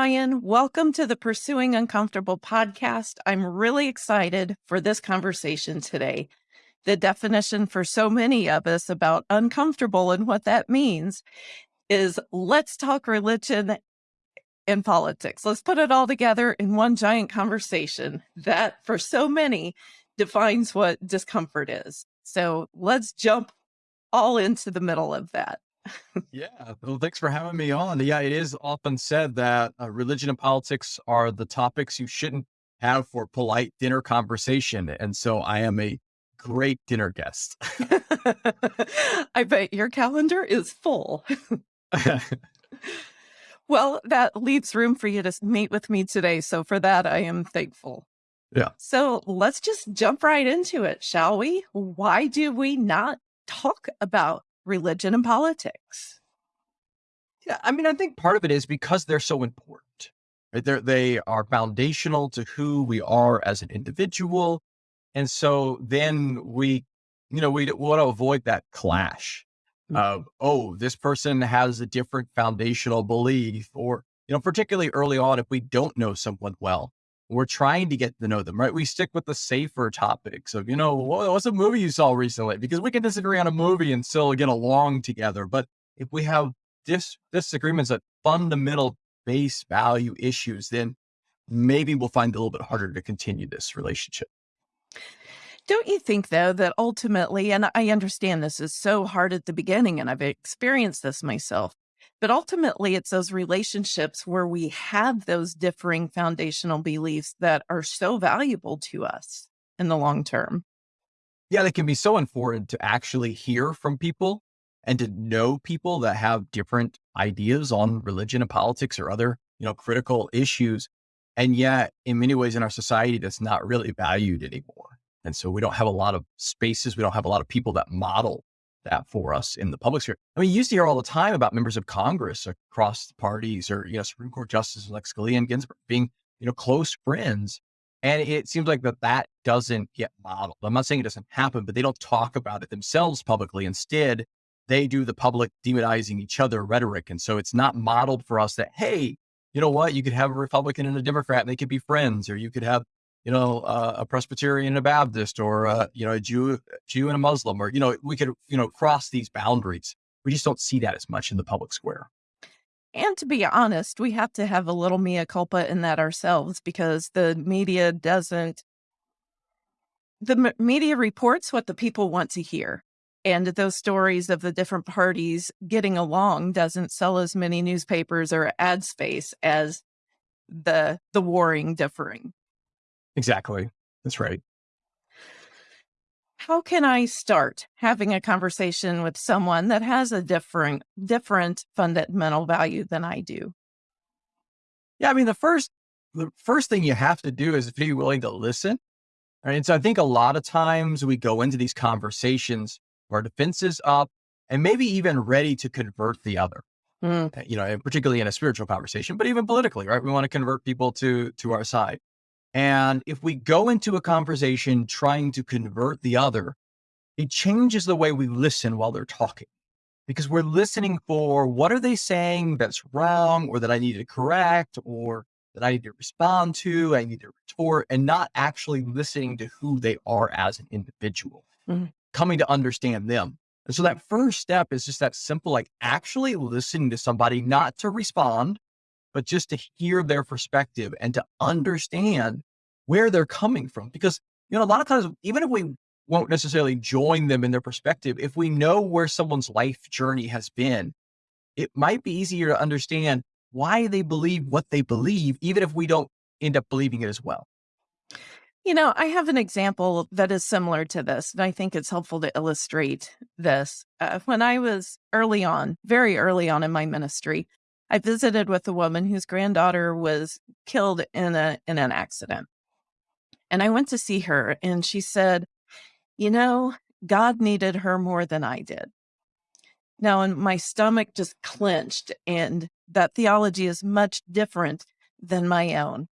Ryan. Welcome to the Pursuing Uncomfortable podcast. I'm really excited for this conversation today. The definition for so many of us about uncomfortable and what that means is let's talk religion and politics. Let's put it all together in one giant conversation that, for so many, defines what discomfort is. So let's jump all into the middle of that. Yeah. Well, thanks for having me on. Yeah, it is often said that uh, religion and politics are the topics you shouldn't have for polite dinner conversation. And so I am a great dinner guest. I bet your calendar is full. well, that leaves room for you to meet with me today. So for that, I am thankful. Yeah. So let's just jump right into it, shall we? Why do we not talk about religion and politics? Yeah, I mean, I think part of it is because they're so important. Right? They're, they are foundational to who we are as an individual. And so then we, you know, we want to avoid that clash mm. of, oh, this person has a different foundational belief, or, you know, particularly early on, if we don't know someone well, we're trying to get to know them, right? We stick with the safer topics of, you know, mm-hmm. what's a movie you saw recently? Because we can disagree on a movie and still get along together. But if we have dis- disagreements at fundamental base value issues, then maybe we'll find it a little bit harder to continue this relationship. Don't you think, though, that ultimately, and I understand this is so hard at the beginning, and I've experienced this myself, but ultimately, it's those relationships where we have those differing foundational beliefs that are so valuable to us in the long term. Yeah, they can be so important to actually hear from people and to know people that have different ideas on religion and politics or other, you know, critical issues. And yet, in many ways in our society, that's not really valued anymore. And so we don't have a lot of spaces, we don't have a lot of people that model that for us in the public sphere. I mean, you used to hear all the time about members of Congress across parties or, you know, Supreme Court justices like Scalia and Ginsburg being, you know, close friends. And it seems like that that doesn't get modeled. I'm not saying it doesn't happen, but they don't talk about it themselves publicly. Instead, they do the public demonizing each other rhetoric. And so it's not modeled for us that, hey, you know what? You could have a Republican and a Democrat and they could be friends, or you could have you know, uh, a Presbyterian and a Baptist, or uh, you know, a Jew, Jew and a Muslim, or you know, we could you know cross these boundaries. We just don't see that as much in the public square. And to be honest, we have to have a little mea culpa in that ourselves because the media doesn't. The media reports what the people want to hear. And those stories of the different parties getting along doesn't sell as many newspapers or ad space as the the warring differing. Exactly. That's right. How can I start having a conversation with someone that has a different different fundamental value than I do? Yeah, I mean the first the first thing you have to do is be willing to listen. Right. And so I think a lot of times we go into these conversations our defenses up and maybe even ready to convert the other. Mm. You know, particularly in a spiritual conversation, but even politically, right? We want to convert people to to our side. And if we go into a conversation trying to convert the other, it changes the way we listen while they're talking because we're listening for what are they saying that's wrong or that I need to correct or that I need to respond to, I need to retort, and not actually listening to who they are as an individual, mm-hmm. coming to understand them. And so that first step is just that simple, like actually listening to somebody, not to respond, but just to hear their perspective and to understand where they're coming from. Because, you know, a lot of times, even if we won't necessarily join them in their perspective, if we know where someone's life journey has been, it might be easier to understand why they believe what they believe, even if we don't end up believing it as well. You know, I have an example that is similar to this, and I think it's helpful to illustrate this. Uh, when I was early on, very early on in my ministry, I visited with a woman whose granddaughter was killed in a in an accident. And I went to see her and she said, "You know, God needed her more than I did." Now, and my stomach just clenched and that theology is much different than my own.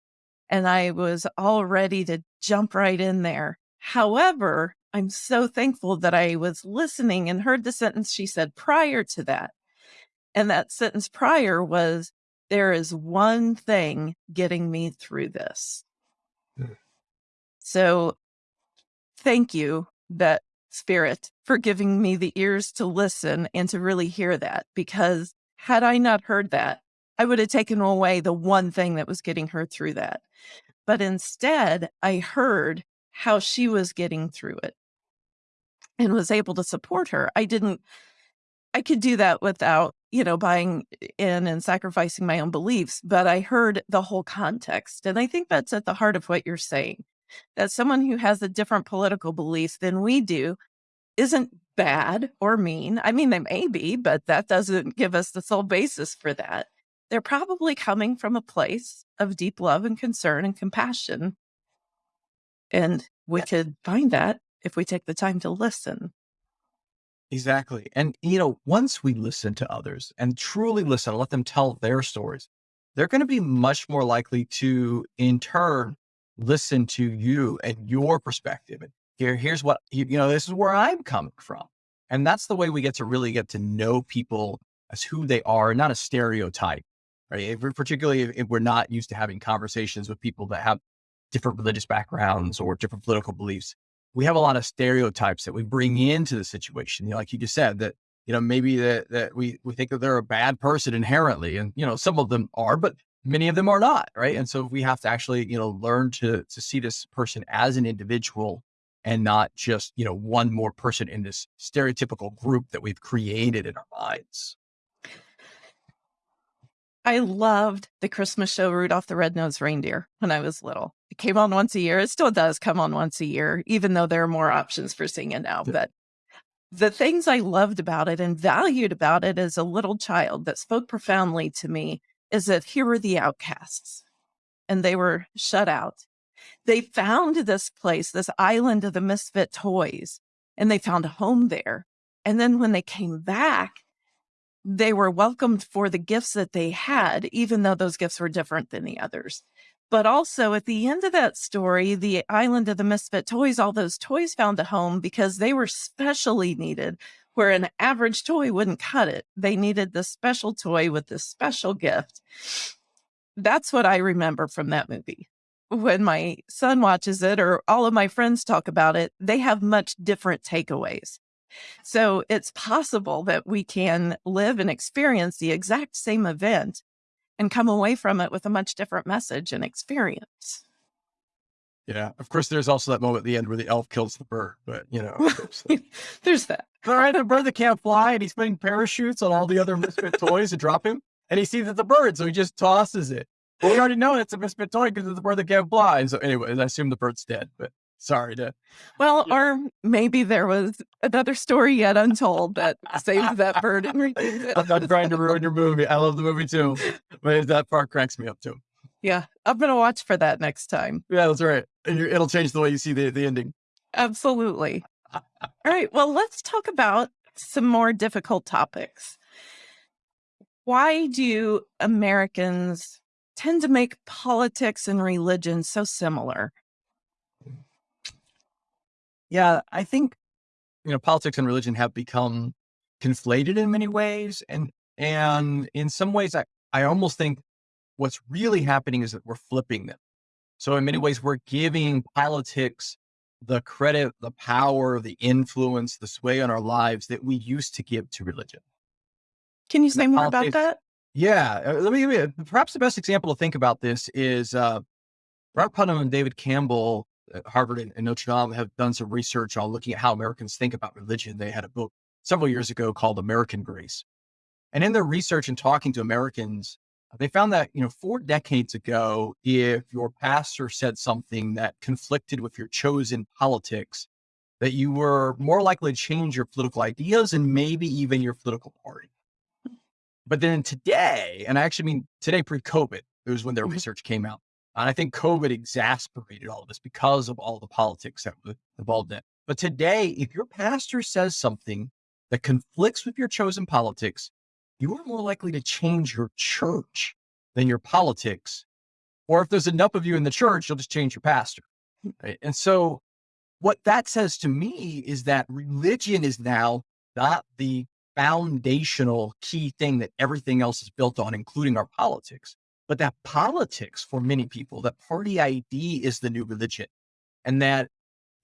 And I was all ready to jump right in there. However, I'm so thankful that I was listening and heard the sentence she said prior to that and that sentence prior was, there is one thing getting me through this. So thank you, that spirit, for giving me the ears to listen and to really hear that. Because had I not heard that, I would have taken away the one thing that was getting her through that. But instead, I heard how she was getting through it and was able to support her. I didn't, I could do that without, you know, buying in and sacrificing my own beliefs, but I heard the whole context. And I think that's at the heart of what you're saying that someone who has a different political beliefs than we do isn't bad or mean. I mean, they may be, but that doesn't give us the sole basis for that. They're probably coming from a place of deep love and concern and compassion. And we could find that if we take the time to listen. Exactly. And, you know, once we listen to others and truly listen, let them tell their stories, they're going to be much more likely to, in turn, listen to you and your perspective. And here, here's what, you, you know, this is where I'm coming from. And that's the way we get to really get to know people as who they are, not a stereotype, right? If particularly if we're not used to having conversations with people that have different religious backgrounds or different political beliefs. We have a lot of stereotypes that we bring into the situation. You know, like you just said, that, you know, maybe that, that we, we think that they're a bad person inherently. And, you know, some of them are, but many of them are not, right? And so we have to actually, you know, learn to to see this person as an individual and not just, you know, one more person in this stereotypical group that we've created in our minds. I loved the Christmas show Rudolph the Red-Nosed Reindeer when I was little. It came on once a year. It still does come on once a year, even though there are more options for seeing it now. But the things I loved about it and valued about it as a little child that spoke profoundly to me is that here were the outcasts and they were shut out. They found this place, this island of the misfit toys, and they found a home there. And then when they came back, they were welcomed for the gifts that they had, even though those gifts were different than the others. But also at the end of that story, the island of the misfit toys, all those toys found a home because they were specially needed where an average toy wouldn't cut it. They needed the special toy with the special gift. That's what I remember from that movie. When my son watches it or all of my friends talk about it, they have much different takeaways. So it's possible that we can live and experience the exact same event and come away from it with a much different message and experience. Yeah. Of course, there's also that moment at the end where the elf kills the bird, but you know, there's that. All right, the bird that can't fly, and he's putting parachutes on all the other misfit toys to drop him, and he sees it's a bird, so he just tosses it. Well, we already know it's a misfit toy because it's a bird that can't fly. And so, anyway, I assume the bird's dead, but sorry to. Well, yeah. or maybe there was another story yet untold that saved that bird and it. I'm not trying to ruin your movie. I love the movie too, but that part cracks me up too. Yeah, I'm gonna watch for that next time. Yeah, that's right. And it'll change the way you see the, the ending. Absolutely. All right. Well, let's talk about some more difficult topics. Why do Americans tend to make politics and religion so similar? Yeah, I think you know politics and religion have become conflated in many ways, and and in some ways, I I almost think what's really happening is that we're flipping them. So in many ways, we're giving politics the credit, the power, the influence, the sway on our lives that we used to give to religion. Can you say more about that? Yeah, uh, let me give you perhaps the best example to think about this is uh, Robert Putnam and David Campbell at Harvard and, and Notre Dame have done some research on looking at how Americans think about religion. They had a book several years ago called American Grace. And in their research and talking to Americans, they found that, you know, four decades ago, if your pastor said something that conflicted with your chosen politics, that you were more likely to change your political ideas and maybe even your political party. But then today, and I actually mean today pre-COVID, it was when their mm-hmm. research came out. And I think COVID exasperated all of this because of all the politics that were involved in it. But today, if your pastor says something that conflicts with your chosen politics, you are more likely to change your church than your politics. Or if there's enough of you in the church, you'll just change your pastor. Right? And so what that says to me is that religion is now not the foundational key thing that everything else is built on, including our politics. But that politics for many people, that party ID is the new religion. And that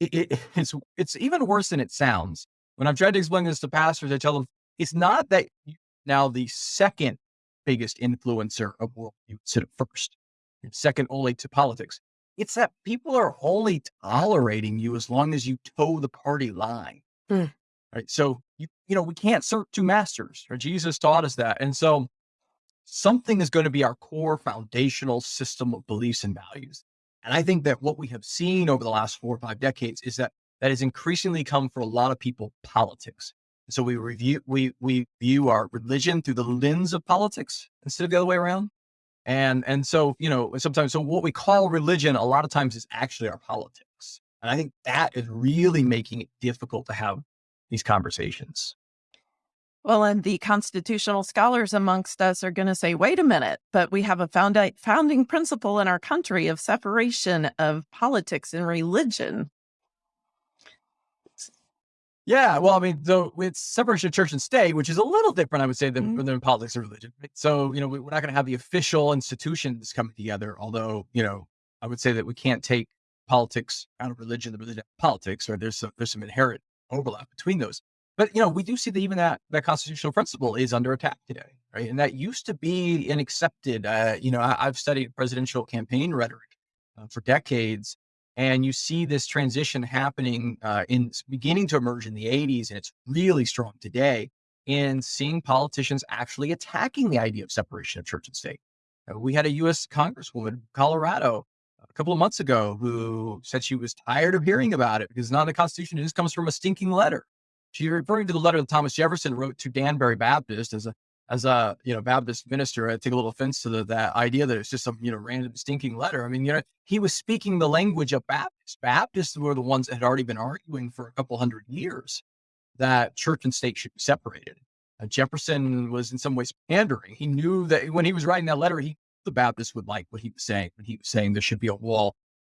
it, it, it's, it's even worse than it sounds. When I've tried to explain this to pastors, I tell them it's not that now the second biggest influencer of world you consider first, second only to politics. It's that people are only tolerating you as long as you toe the party line. Mm. Right. So you, you know, we can't serve two masters, or Jesus taught us that. And so something is going to be our core foundational system of beliefs and values. And I think that what we have seen over the last four or five decades is that that has increasingly come for a lot of people politics. So we review we we view our religion through the lens of politics instead of the other way around. And and so, you know, sometimes so what we call religion a lot of times is actually our politics. And I think that is really making it difficult to have these conversations. Well, and the constitutional scholars amongst us are going to say, wait a minute, but we have a found founding principle in our country of separation of politics and religion. Yeah, well, I mean, so it's separation of church and state, which is a little different, I would say, than, mm-hmm. than politics and religion. So, you know, we're not going to have the official institutions coming together. Although, you know, I would say that we can't take politics out of religion, the religion politics, or there's some there's some inherent overlap between those. But you know, we do see that even that that constitutional principle is under attack today, right? And that used to be an accepted. Uh, you know, I, have studied presidential campaign rhetoric uh, for decades, and you see this transition happening uh, in beginning to emerge in the 80s, and it's really strong today in seeing politicians actually attacking the idea of separation of church and state. Uh, we had a U.S. Congresswoman, Colorado, a couple of months ago, who said she was tired of hearing about it because not in the Constitution. It just comes from a stinking letter. She's referring to the letter that Thomas Jefferson wrote to Danbury Baptist as a as a you know Baptist minister. I take a little offense to the, that idea that it's just some you know random stinking letter. I mean, you know, he was speaking the language of Baptists. Baptists were the ones that had already been arguing for a couple hundred years that church and state should be separated. Uh, Jefferson was in some ways pandering. He knew that when he was writing that letter, he the Baptists would like what he was saying when he was saying there should be a wall,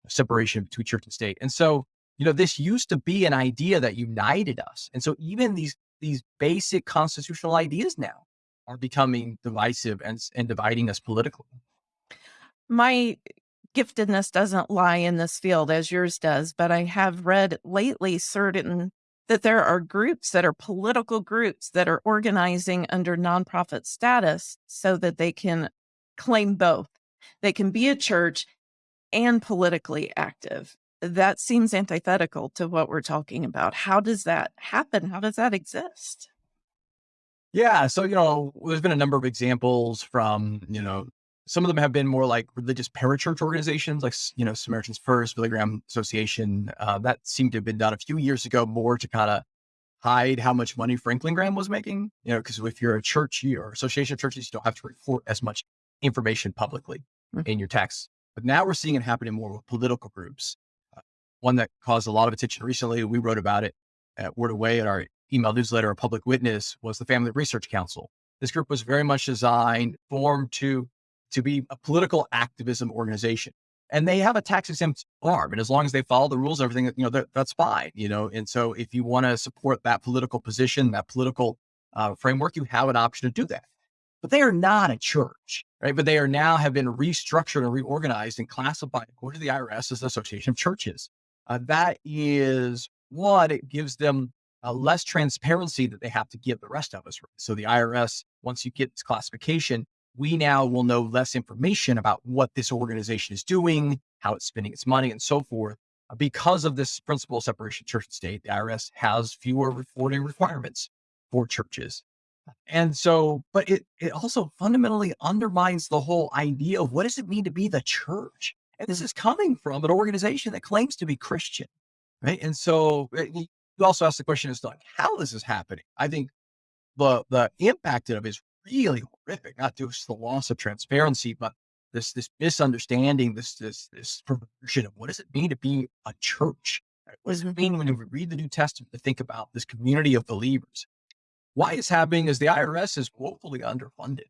separation between church and state. And so you know, this used to be an idea that united us. And so even these these basic constitutional ideas now are becoming divisive and, and dividing us politically. My giftedness doesn't lie in this field as yours does, but I have read lately certain that there are groups that are political groups that are organizing under nonprofit status so that they can claim both. They can be a church and politically active that seems antithetical to what we're talking about. How does that happen? How does that exist? Yeah. So, you know, there's been a number of examples from, you know, some of them have been more like religious parachurch organizations, like, you know, Samaritan's Purse, Billy Graham Association. Uh, that seemed to have been done a few years ago more to kind of hide how much money Franklin Graham was making. You know, because if you're a church or association of churches, you don't have to report as much information publicly mm-hmm. in your tax. But now we're seeing it happening more with political groups one that caused a lot of attention recently. We wrote about it at Word&Way at our email newsletter, a public witness was the Family Research Council. This group was very much designed, formed to, to be a political activism organization. And they have a tax exempt arm. And as long as they follow the rules, everything, you know, that's fine, you know. And so if you want to support that political position, that political uh, framework, you have an option to do that. But they are not a church, right? But they are now have been restructured and reorganized and classified according to the IRS as the Association of Churches uh, that is one, it gives them uh, less transparency that they have to give the rest of us. So the IRS, once you get this classification, we now will know less information about what this organization is doing, how it's spending its money, and so forth. Uh, because of this principle of separation church and state, the IRS has fewer reporting requirements for churches. And so, but it, it also fundamentally undermines the whole idea of what does it mean to be the church? And this is coming from an organization that claims to be Christian, right? And so eh, you also ask the question as to like how this is happening. I think the the impact of it is really horrific, not just the loss of transparency, but this this misunderstanding, this this this perversion of what does it mean to be a church? What does it mm-hmm. mean when we read the New Testament to think about this community of believers? Why it's happening is the IRS is woefully underfunded.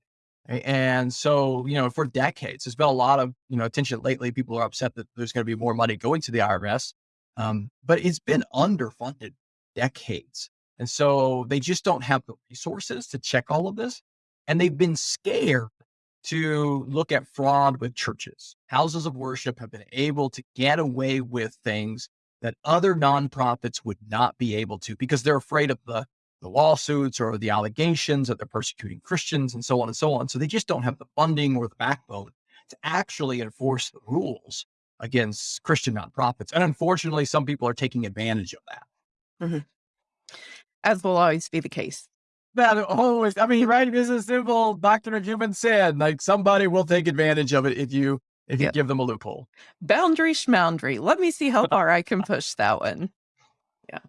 And so, you know, for decades, there's been a lot of, you know, attention lately. People are upset that there's going to be more money going to the IRS. Um, but it's been underfunded decades. And so they just don't have the resources to check all of this. And they've been scared to look at fraud with churches. Houses of worship have been able to get away with things that other nonprofits would not be able to because they're afraid of the, the lawsuits or the allegations that they're persecuting Christians and so on and so on. So they just don't have the funding or the backbone to actually enforce the rules against Christian nonprofits. And unfortunately, some people are taking advantage of that. Mm-hmm. As will always be the case. That always, I mean, right? This is a simple Dr. Newman said, like somebody will take advantage of it if you if you give them a loophole. Boundary schmoundry. Let me see how far I can push that one. Yeah.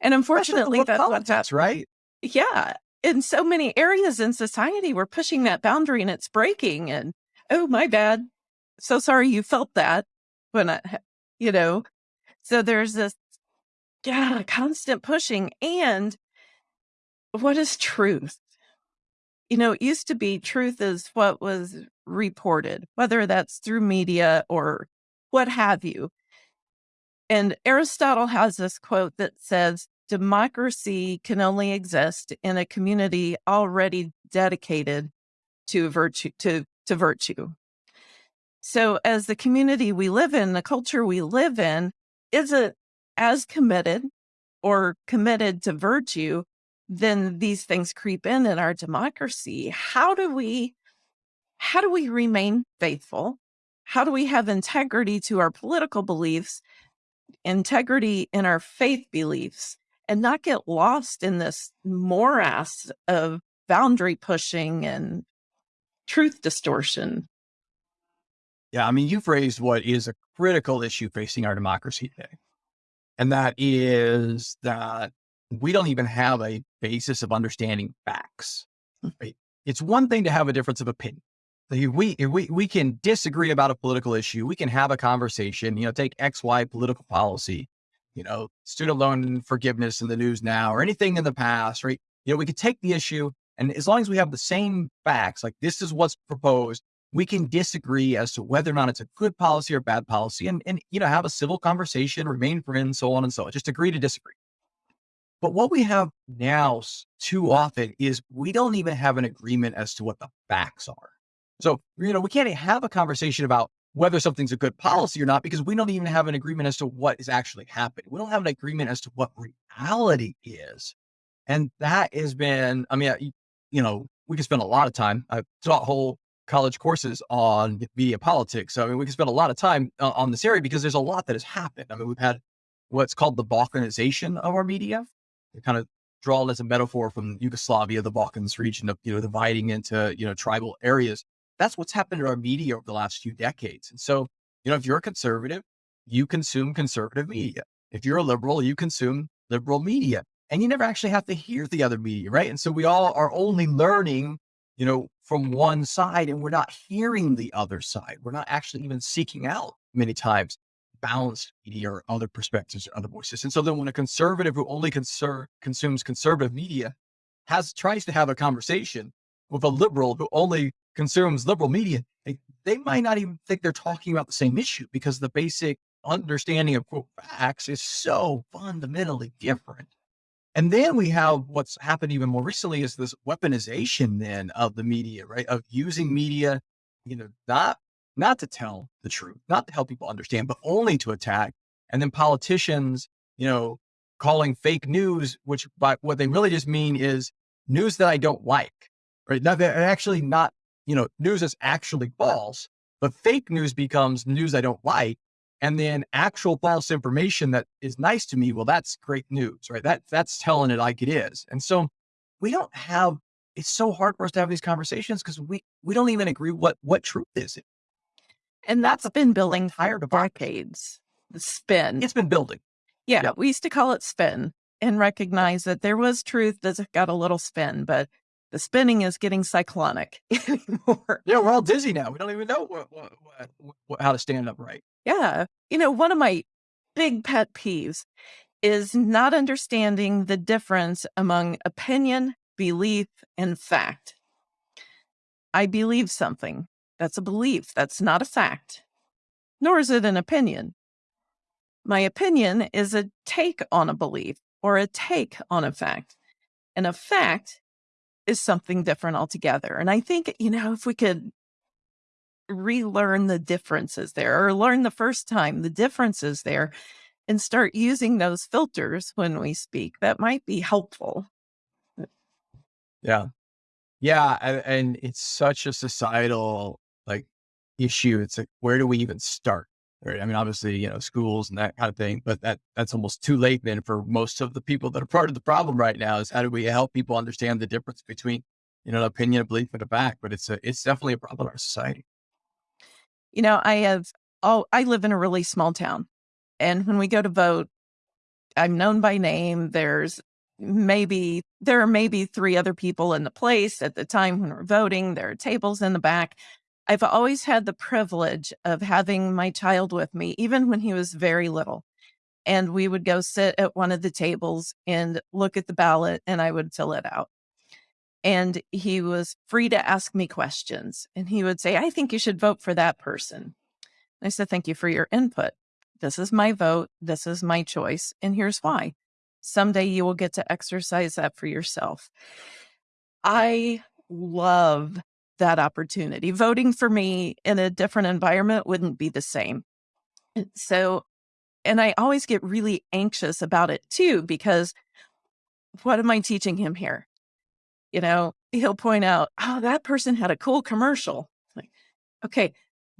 And unfortunately, that's what that's right. Yeah. In so many areas in society, we're pushing that boundary and it's breaking. And oh, my bad. So sorry you felt that when I, you know, so there's this, yeah, constant pushing. And what is truth? You know, it used to be truth is what was reported, whether that's through media or what have you. And Aristotle has this quote that says, democracy can only exist in a community already dedicated to virtue to, to virtue. So as the community we live in, the culture we live in isn't as committed or committed to virtue, then these things creep in in our democracy. How do we how do we remain faithful? How do we have integrity to our political beliefs, integrity in our faith beliefs, and not get lost in this morass of boundary pushing and truth distortion? Yeah, I mean, you've raised what is a critical issue facing our democracy today. And that is that we don't even have a basis of understanding facts. Hmm. Right? It's one thing to have a difference of opinion. We, we, we can disagree about a political issue. We can have a conversation, you know, take X, Y political policy, you know, student loan forgiveness in the news now or anything in the past, right? You know, we could take the issue and as long as we have the same facts, like this is what's proposed, we can disagree as to whether or not it's a good policy or bad policy and, and, you know, have a civil conversation, remain friends, so on and so on. Just agree to disagree. But what we have now too often is we don't even have an agreement as to what the facts are. So, you know, we can't have a conversation about whether something's a good policy or not because we don't even have an agreement as to what is actually happening. We don't have an agreement as to what reality is. And that has been, I mean, you know, we can spend a lot of time. I've taught whole college courses on media politics. So, I mean, we can spend a lot of time uh, on this area because there's a lot that has happened. I mean, we've had what's called the balkanization of our media kind of drawn as a metaphor from Yugoslavia, the Balkans region of, you know, dividing into, you know, tribal areas. That's what's happened to our media over the last few decades. And so, you know, if you're a conservative, you consume conservative media. If you're a liberal, you consume liberal media and you never actually have to hear the other media. Right. And so we all are only learning, you know, from one side and we're not hearing the other side. We're not actually even seeking out many times balanced media or other perspectives or other voices. And so then when a conservative who only conser- consumes conservative media has tries to have a conversation with a liberal who only consumes liberal media, they, they might not even think they're talking about the same issue because the basic understanding of quote facts is so fundamentally different. And then we have what's happened even more recently is this weaponization then of the media, right? Of using mm-hmm. media, you know, not not to tell the truth, not to help people understand, but only to attack. And then politicians, you know, calling fake news, which by what they really just mean is news that I don't like, right? Now they're actually not, you know, news is actually false, but fake news becomes news I don't like. And then actual false information that is nice to me. Well, that's great news, right? That that's telling it like it is. And so we don't have, it's so hard for us to have these conversations because we, we don't even agree what, what truth is. And that's been building for decades. The spin. It's been building. Yeah, yep. we used to call it spin and recognize that there was truth that got a little spin, but the spinning is getting cyclonic anymore. Yeah, we're all dizzy now. We don't even know what, what, what, how to stand up right. Yeah. You know, one of my big pet peeves is not understanding the difference among opinion, belief, and fact. I believe something. That's a belief. That's not a fact, nor is it an opinion. My opinion is a take on a belief or a take on a fact. And a fact is something different altogether. And I think, you know, if we could relearn the differences there or learn the first time the differences there and start using those filters when we speak, that might be helpful. Yeah. Yeah. And, and it's such a societal like issue. It's like, where do we even start? Right. I mean, obviously, you know, schools and that kind of thing, but that that's almost too late then for most of the people that are part of the problem right now is how do we help people understand the difference between, you know, an opinion, a belief, and a fact? But it's a it's definitely a problem in our society. You know, I have oh, I live in a really small town. And when we go to vote, I'm known by name. There's maybe there are maybe three other people in the place at the time when we're voting. There are tables in the back. I've always had the privilege of having my child with me, even when he was very little. And we would go sit at one of the tables and look at the ballot, and I would fill it out. And he was free to ask me questions. And he would say, I think you should vote for that person. I said, Thank you for your input. This is my vote. This is my choice. And here's why. Someday you will get to exercise that for yourself. I love that opportunity. Voting for me in a different environment wouldn't be the same. So, and I always get really anxious about it too, because what am I teaching him here? You know, he'll point out, oh, that person had a cool commercial. Like, okay,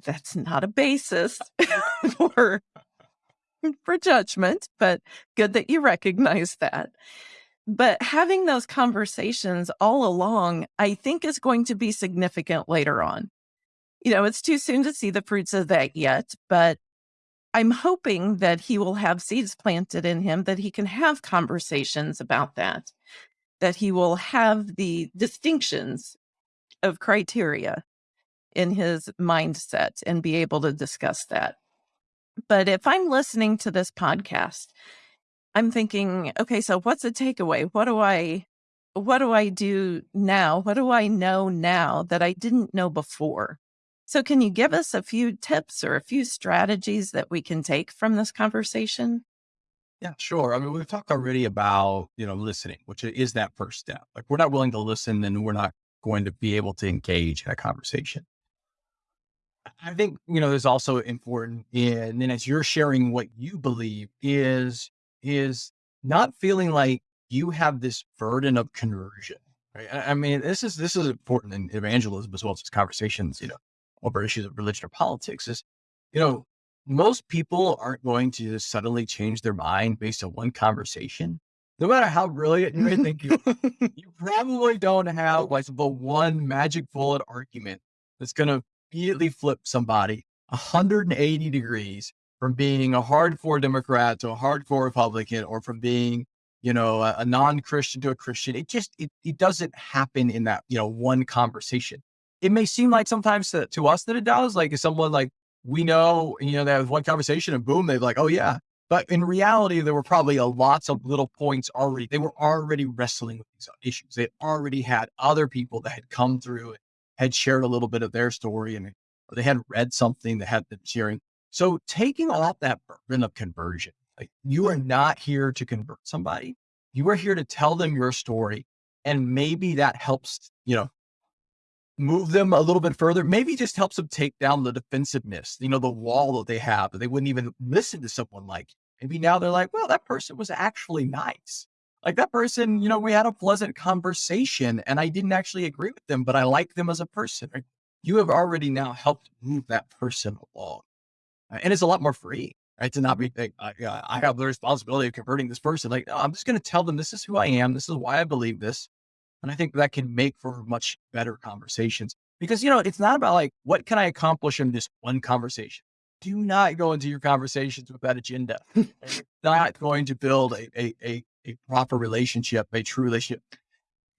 that's not a basis for for judgment, but good that you recognize that. But having those conversations all along, I think is going to be significant later on. You know, it's too soon to see the fruits of that yet, but I'm hoping that he will have seeds planted in him that he can have conversations about that, that he will have the distinctions of criteria in his mindset and be able to discuss that. But if I'm listening to this podcast, I'm thinking, okay, so what's the takeaway? What do I what do I do now? What do I know now that I didn't know before? So can you give us a few tips or a few strategies that we can take from this conversation? Yeah, sure. I mean, we've talked already about, you know, listening, which is that first step. Like we're not willing to listen, then we're not going to be able to engage in a conversation. I think, you know, is also important in, and as you're sharing what you believe is, is not feeling like you have this burden of conversion. Right. I, I mean, this is, this is important in evangelism as well as conversations, you know, over issues of religion or politics is, you know, most people aren't going to suddenly change their mind based on one conversation. No matter how brilliant you may think you, you probably don't have like the one magic bullet argument that's going to immediately flip somebody 180 degrees from being a hardcore Democrat to a hardcore Republican or from being, you know, a, a non-Christian to a Christian. It just, it, it doesn't happen in that, you know, one conversation. It may seem like sometimes to, to us that it does, like if someone like we know, you know, they have one conversation and boom, they're like, oh yeah. But in reality, there were probably a lots of little points already. They were already wrestling with these issues. They already had other people that had come through and had shared a little bit of their story and they had read something that had been sharing. So taking off that burden of conversion, like you are not here to convert somebody. You are here to tell them your story. And maybe that helps, you know, move them a little bit further. Maybe just helps them take down the defensiveness, you know, the wall that they have that they wouldn't even listen to someone like. Maybe now they're like, well, that person was actually nice like that person, you know, we had a pleasant conversation and I didn't actually agree with them, but I like them as a person. You have already now helped move that person along. Uh, and it's a lot more free, right? To not be, like, I, I have the responsibility of converting this person. Like, no, I'm just going to tell them this is who I am. This is why I believe this. And I think that can make for much better conversations because, you know, it's not about like, what can I accomplish in this one conversation? Do not go into your conversations with that agenda. not going to build a, a, a a proper relationship, a true relationship.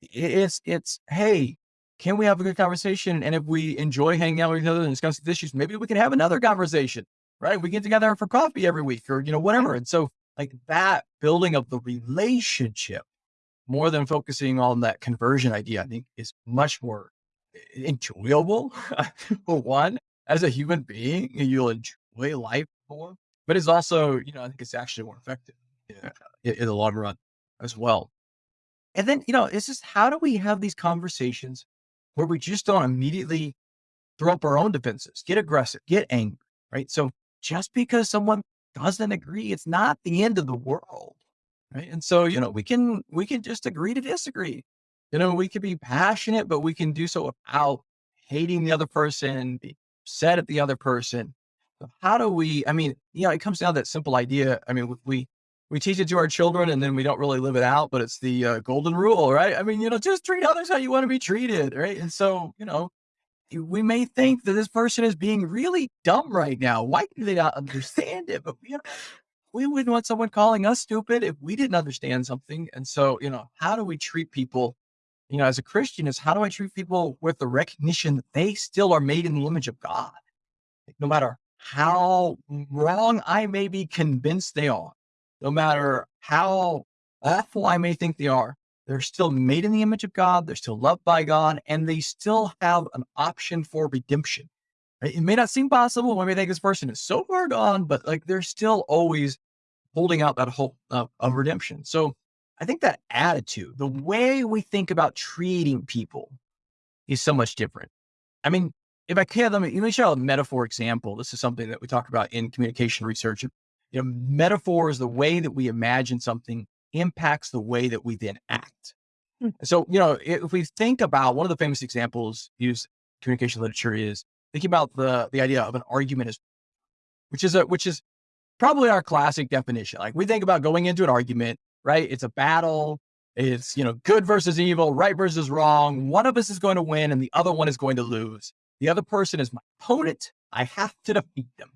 It's, it's, hey, can we have a good conversation? And if we enjoy hanging out with each other and discussing issues, maybe we can have another conversation, right? We get together for coffee every week or, you know, whatever. And so like that building of the relationship more than focusing on that conversion idea, I think is much more enjoyable. for one, as a human being, you'll enjoy life more. but it's also, you know, I think it's actually more effective in, in the long run as well. And then, you know, it's just how do we have these conversations where we just don't immediately throw up our own defenses, get aggressive, get angry, right? So just because someone doesn't agree, it's not the end of the world. Right. And so, you know, we can we can just agree to disagree. You know, we can be passionate, but we can do so without hating the other person, be upset at the other person. So how do we, I mean, you know, it comes down to that simple idea. I mean, we we teach it to our children and then we don't really live it out, but it's the uh, golden rule, right? I mean, you know, just treat others how you want to be treated, right? And so, you know, we may think that this person is being really dumb right now. Why do they not understand it? But know, we wouldn't want someone calling us stupid if we didn't understand something. And so, you know, how do we treat people? You know, as a Christian, is how do I treat people with the recognition that they still are made in the image of God? No matter how wrong I may be convinced they are, no matter how awful I may think they are, they're still made in the image of God. They're still loved by God, and they still have an option for redemption. It may not seem possible when we think this person is so far gone, but like they're still always holding out that hope of, of redemption. So I think that attitude, the way we think about treating people is so much different. I mean, if I can, let me, let me show a metaphor example. This is something that we talk about in communication research. You know, metaphor is the way that we imagine something impacts the way that we then act. Hmm. So, you know, if we think about one of the famous examples used communication literature is thinking about the the idea of an argument as which is a which is probably our classic definition. Like we think about going into an argument, right? It's a battle. It's, you know, good versus evil, right versus wrong. One of us is going to win and the other one is going to lose. The other person is my opponent. I have to defeat them.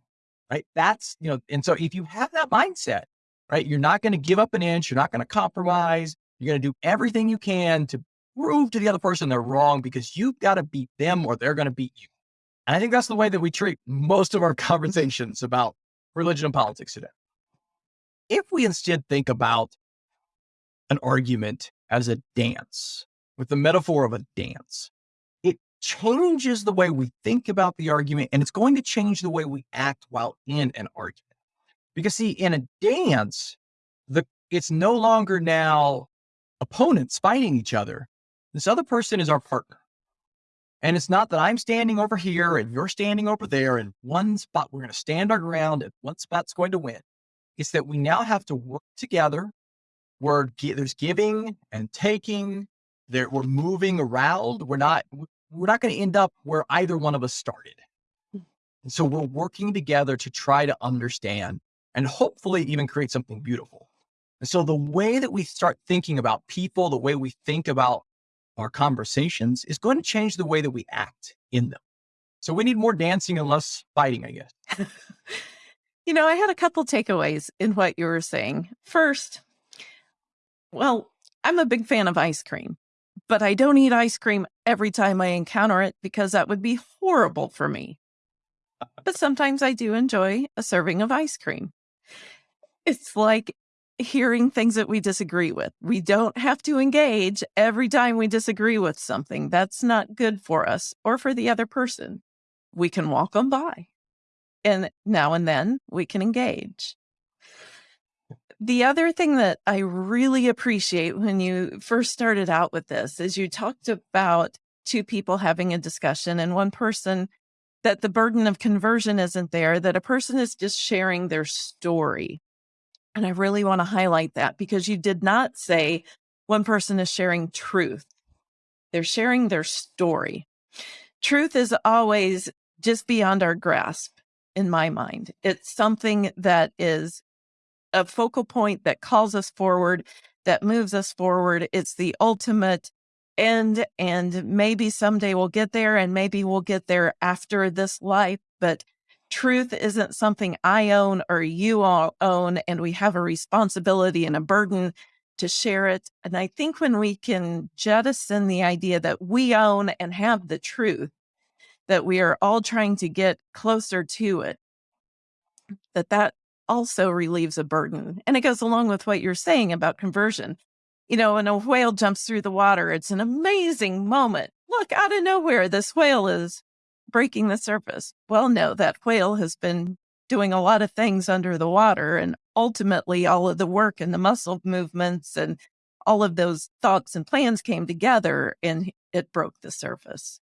Right. That's, you know, and so if you have that mindset, right? You're not going to give up an inch. You're not going to compromise. You're going to do everything you can to prove to the other person they're wrong because you've got to beat them or they're going to beat you. And I think that's the way that we treat most of our conversations about religion and politics today. If we instead think about an argument as a dance, with the metaphor of a dance, it changes the way we think about the argument and it's going to change the way we act while in an argument. Because see, in a dance, the it's no longer now opponents fighting each other. This other person is our partner. And it's not that I'm standing over here and you're standing over there in one spot. We're going to stand our ground and one spot's going to win. It's that we now have to work together. We're there's giving and taking. There we're moving around. We're not we're not going to end up where either one of us started. Hmm. And so we're working together to try to understand and hopefully even create something beautiful. And so the way that we start thinking about people, the way we think about our conversations is going to change the way that we act in them. So we need more dancing and less fighting, I guess. you know, I had a couple takeaways in what you were saying. First, well, I'm a big fan of ice cream, but I don't eat ice cream every time I encounter it because that would be horrible for me. But sometimes I do enjoy a serving of ice cream. It's like hearing things that we disagree with. We don't have to engage every time we disagree with something. That's not good for us or for the other person. We can walk them by. And now and then we can engage. The other thing that I really appreciate when you first started out with this is you talked about two people having a discussion and one person that the burden of conversion isn't there, that a person is just sharing their story and I really want to highlight that because you did not say one person is sharing truth. They're sharing their story. Truth is always just beyond our grasp in my mind. It's something that is a focal point that calls us forward, that moves us forward. It's the ultimate end. And maybe someday we'll get there and maybe we'll get there after this life. But truth isn't something I own or you all own, and we have a responsibility and a burden to share it. And I think when we can jettison the idea that we own and have the truth, that we are all trying to get closer to it, that that also relieves a burden. And it goes along with what you're saying about conversion. You know, when a whale jumps through the water, it's an amazing moment. Look, out of nowhere, this whale is breaking the surface. Well, no, that whale has been doing a lot of things under the water. And ultimately, all of the work and the muscle movements and all of those thoughts and plans came together and it broke the surface.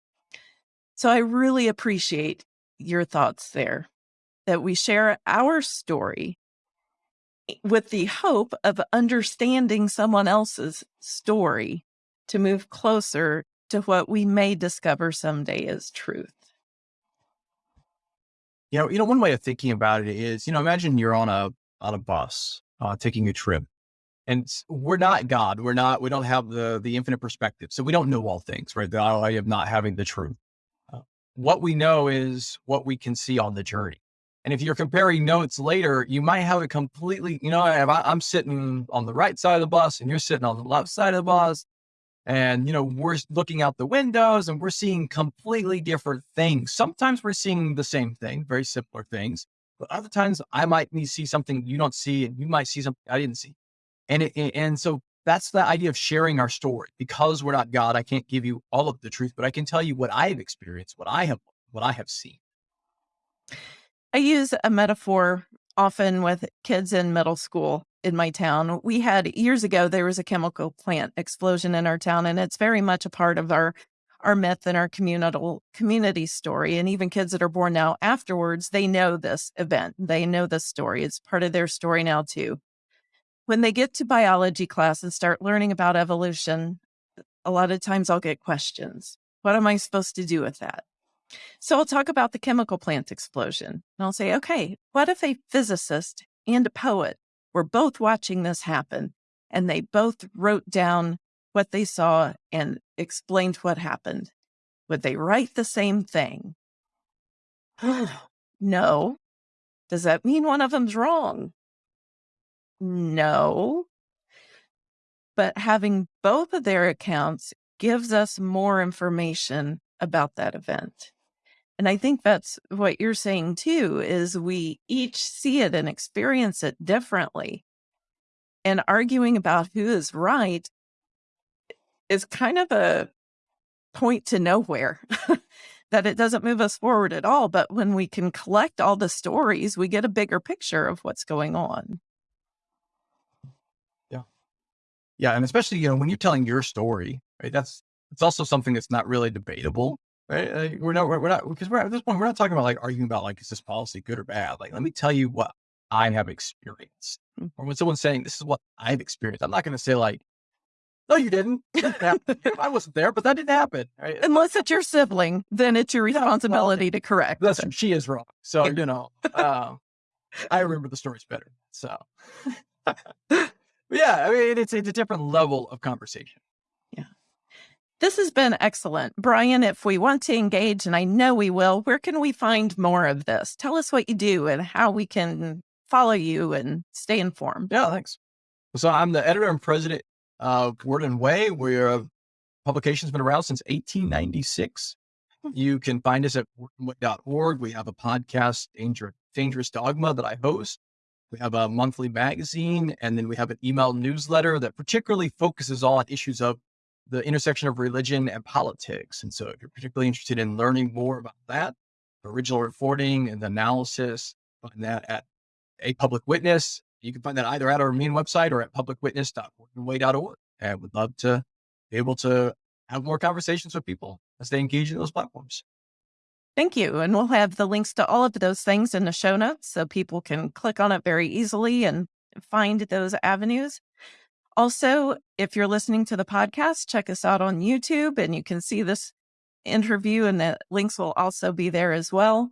So I really appreciate your thoughts there that we share our story with the hope of understanding someone else's story to move closer to what we may discover someday as truth. You know, you know, one way of thinking about it is, you know, imagine you're on a on a bus uh, taking a trip, and we're not God. We're not. We don't have the the infinite perspective, so we don't know all things, right? The idea of not having the truth. Uh, what we know is what we can see on the journey. And if you're comparing notes later, you might have a completely, you know, I'm sitting on the right side of the bus and you're sitting on the left side of the bus. And, you know, we're looking out the windows and we're seeing completely different things. Sometimes we're seeing the same thing, very similar things. But other times I might need to see something you don't see and you might see something I didn't see. And, it, and so that's the idea of sharing our story. Because we're not God, I can't give you all of the truth, but I can tell you what I have experienced, what I have, what I have seen. I use a metaphor often with kids in middle school in my town. We had years ago, there was a chemical plant explosion in our town, and it's very much a part of our our myth and our communal community story. And even kids that are born now afterwards, they know this event. They know this story. It's part of their story now too. When they get to biology class and start learning about evolution, a lot of times I'll get questions. What am I supposed to do with that? So I'll talk about the chemical plant explosion. And I'll say, okay, what if a physicist and a poet were both watching this happen and they both wrote down what they saw and explained what happened? Would they write the same thing? no. Does that mean one of them's wrong? No. But having both of their accounts gives us more information about that event. And I think that's what you're saying too is we each see it and experience it differently. And arguing about who is right is kind of a point to nowhere. that it doesn't move us forward at all. But when we can collect all the stories, we get a bigger picture of what's going on. Yeah. Yeah. And especially, you know, when you're telling your story, right? That's it's also something that's not really debatable right? Like, we're not, we're not, because we're at this point, we're not talking about like arguing about like, is this policy good or bad? Like, let me tell you what I have experienced. Mm. Or when someone's saying, this is what I've experienced, I'm not going to say like, no, you didn't. I wasn't there, but that didn't happen. Right? Unless it's your sibling, then it's your responsibility yeah, well, to correct. That's she is wrong. So you know, uh, I remember the stories better. So, yeah, I mean, it's it's a different level of conversation. This has been excellent. Brian, if we want to engage, and I know we will, where can we find more of this? Tell us what you do and how we can follow you and stay informed. Yeah, thanks. So I'm the editor and president of Word&Way. We're a publication's been around since 1896. Hmm. You can find us at wordandway.org. We have a podcast, Danger, Dangerous Dogma, that I host. We have a monthly magazine, and then we have an email newsletter that particularly focuses all on issues of the intersection of religion and politics. And so if you're particularly interested in learning more about that, original reporting and analysis, find that at a public witness. You can find that either at our main website or at publicwitness.wordandway.org. And would love to be able to have more conversations with people as they engage in those platforms. Thank you. And we'll have the links to all of those things in the show notes so people can click on it very easily and find those avenues. Also, if you're listening to the podcast, check us out on YouTube and you can see this interview, and the links will also be there as well.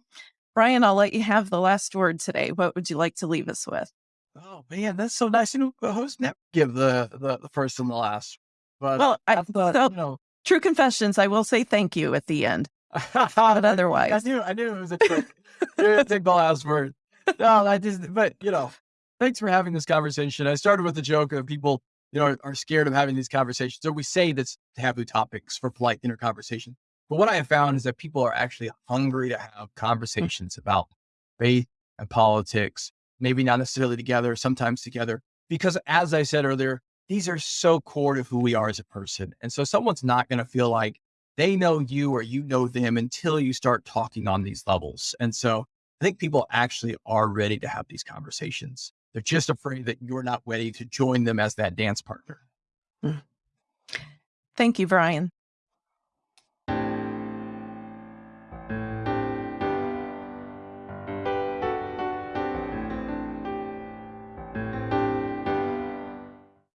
Brian, I'll let you have the last word today. What would you like to leave us with? Oh man, that's so nice. You know, the host never give the, the, the first and the last. But well, I, thought, so, you know, true confessions. I will say thank you at the end. but otherwise, I knew I knew it was a trick. Take the last word. No, I just. But you know, thanks for having this conversation. I started with the joke of people you know, are, are scared of having these conversations. So we say that's taboo topics for polite inner conversation. But what I have found is that people are actually hungry to have hmm. conversations about faith and politics, maybe not necessarily together, sometimes together. Because as I said earlier, these are so core to who we are as a person. And so someone's not going to feel like they know you or you know them until you start talking on these levels. And so I think people actually are ready to have these conversations. They're just afraid that you're not ready to join them as that dance partner. Mm. Thank you, Brian.